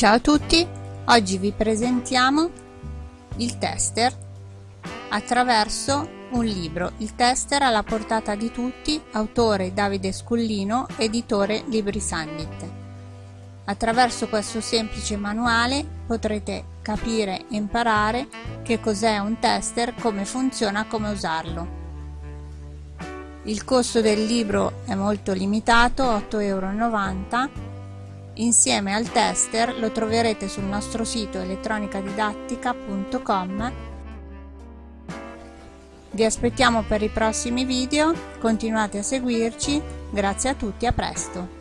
Ciao a tutti, oggi vi presentiamo il tester attraverso un libro. Il tester alla portata di tutti, autore Davide Scullino, editore Libri Sandit. Attraverso questo semplice manuale potrete capire e imparare che cos'è un tester, come funziona, come usarlo. Il costo del libro è molto limitato, 8,90 euro Insieme al tester lo troverete sul nostro sito elettronicadidattica.com. Vi aspettiamo per i prossimi video, continuate a seguirci, grazie a tutti, a presto!